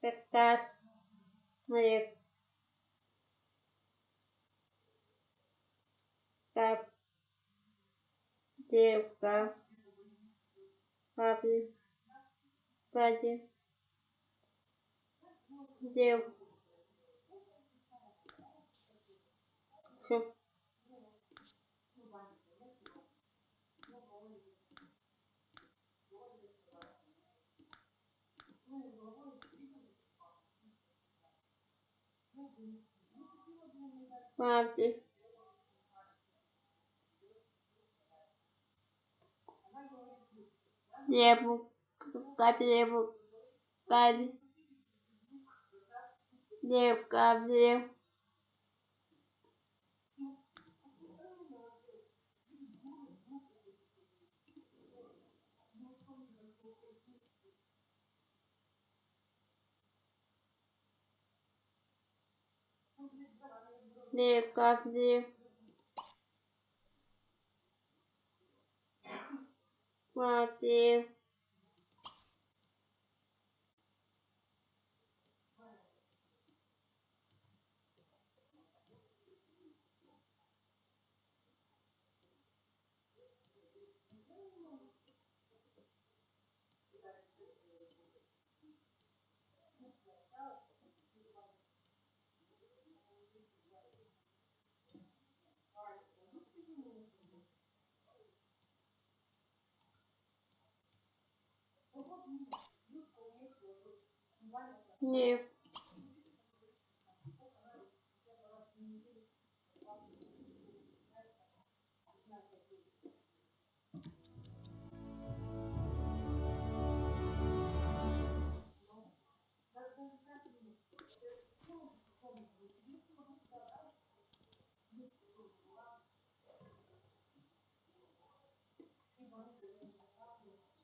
Какая твоя как девка. Папе. Папе. Дев. Все. Марти. Лебу. Кать лебу. Кать. Леб, кап. ли капли воды. Дев.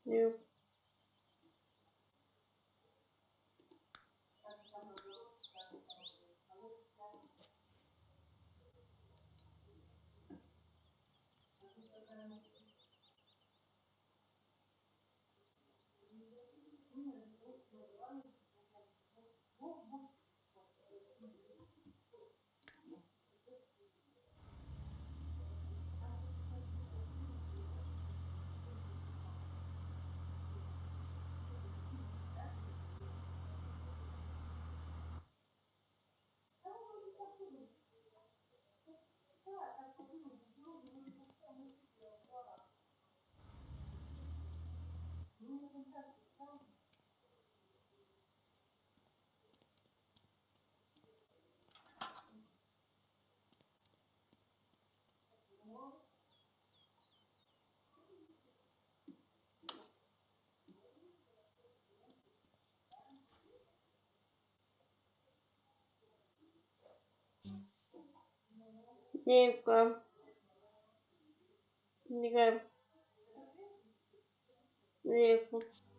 Дев. Девка. Дев. Девка. Девка,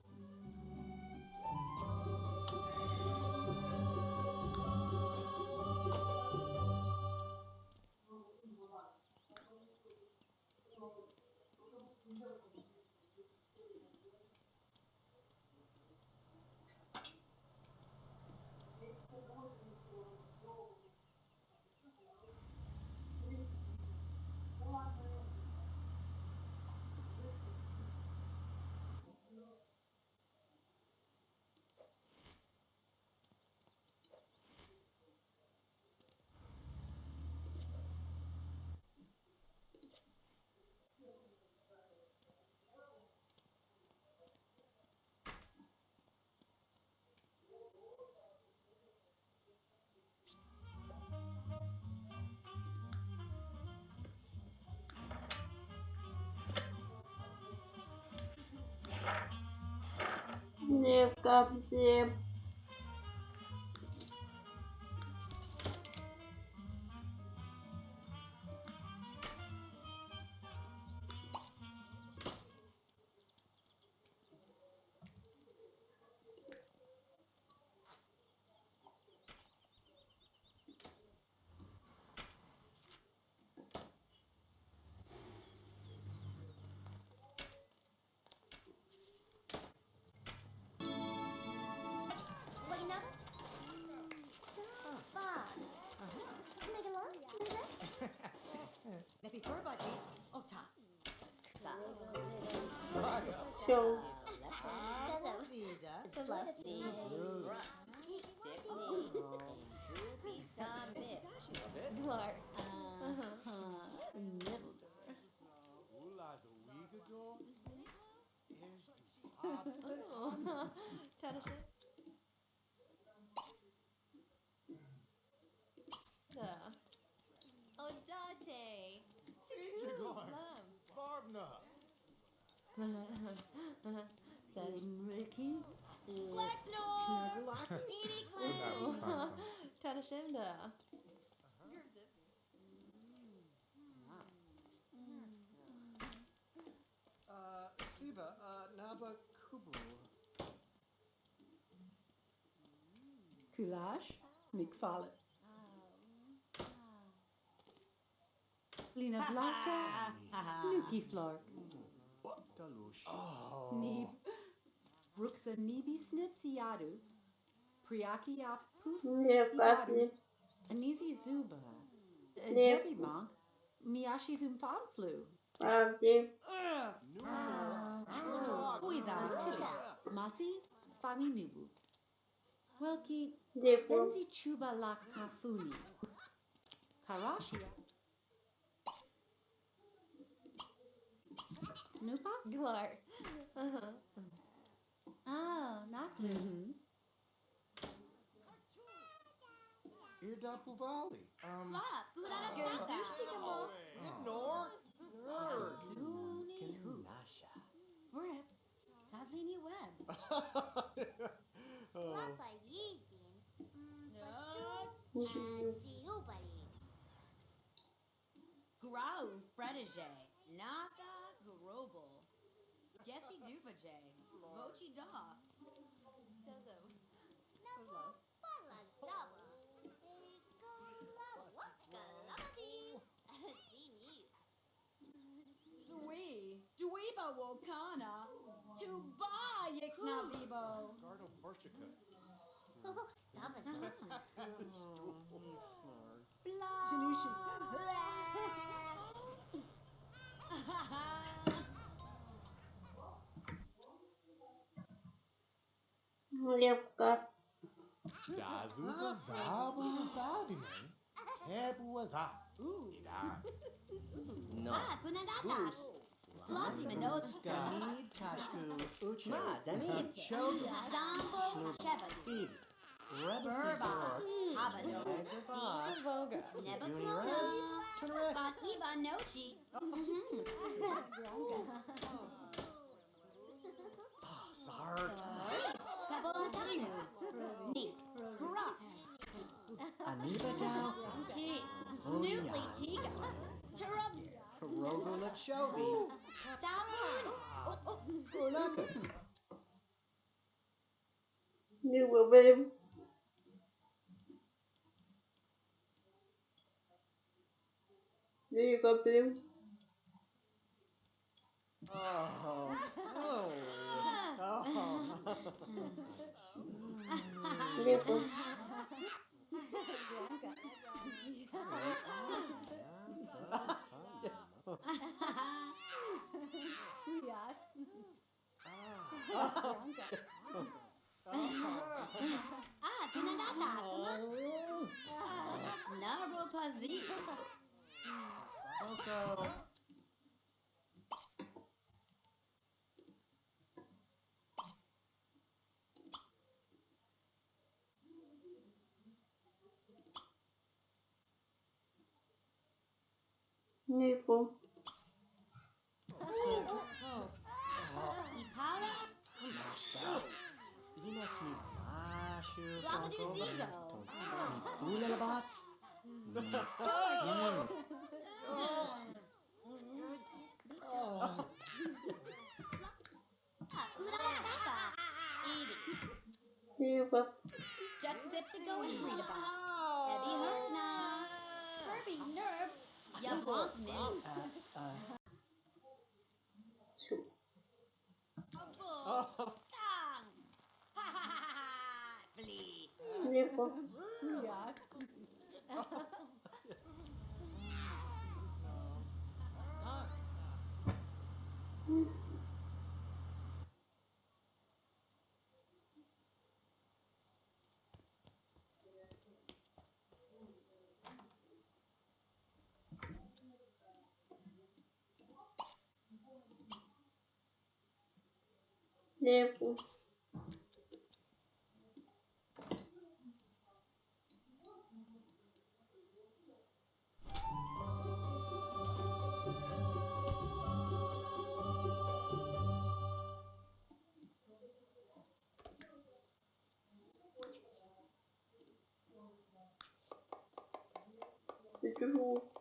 Aufgaben sehen. A weegador. Is the pop. Oh. Tadasha. Yeah. Oh, Dante. Teacher going. Barbna. Said, Ricky. Flexnor. Edie Clown. Tadashimda. Uh, uh, Naba Kubu. Kulash. McFarlane. Lina Blanca. Nuki Flark. Galush. Neeb. Brooksa Nebi Snips Yadu. Priaki Apuf Nie Yadu. papi. Anizi Zuba. Yeah. Jebi Monk. Miyashi Fumfanflu. Papi. Huiza. Masi Fangi Nubu. Welki. Benzi Chuba La Kafuni. Karashia. Nupa? Clark. Oh, Naklu. Irda Puvali. Um, Flop. ignore. Nerd. Zuni. Nasha. Brip. Tazini Web. oh. Papa Yigin. Basu. Diubari. Grau Fredage. Naka Grobel. Gessi Duvaje. Vochi Da. Tezo. Nabo Sui. Dweeba Wokana. Tuba Yixna Vibo. Gardo Borshica. Dabasa. Janushi. Lepka. Dazuba Zabu Zabine. Tebu Za. Ida. Ah, Kunadatas. Flopsy Mendoza. Ganid Tashku Uche Ma, Danny. Chogi Zambo Chevali. Ib Burba. Rebel Habado. Egaba Voga. Nebaclona. Turnarex Bakiba Nochi. Zart Kabolatanu. Neat. Corrupt. Aniba Dow T. Vogia. Newly Tiga. Turub. Karogula Chobi Talon. Ulaka New William. There you go, Bill. Oh Oh Oh あ、ペナだった。頭。ナーボパズリ。そうか。Nipo. Flabadizigo. Kula Labats Ah, Kunadata. Edie. Lepo. Juxtapico and Frida Ebby Herna. Kirby Nerb. Yabonk Min. Devo. Devo.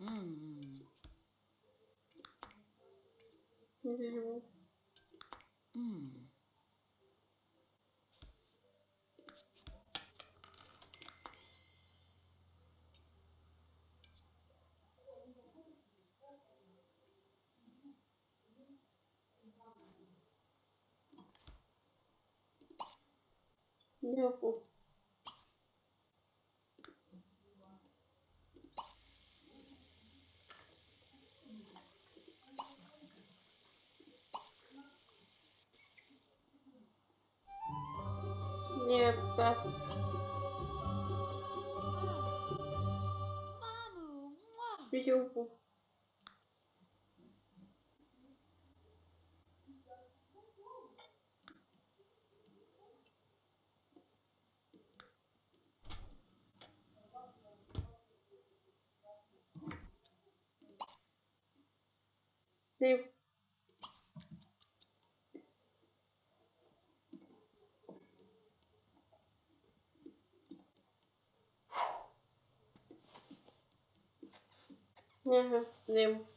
Hum. Hum. hum. Нет, да. Видео. They Devo. Devo.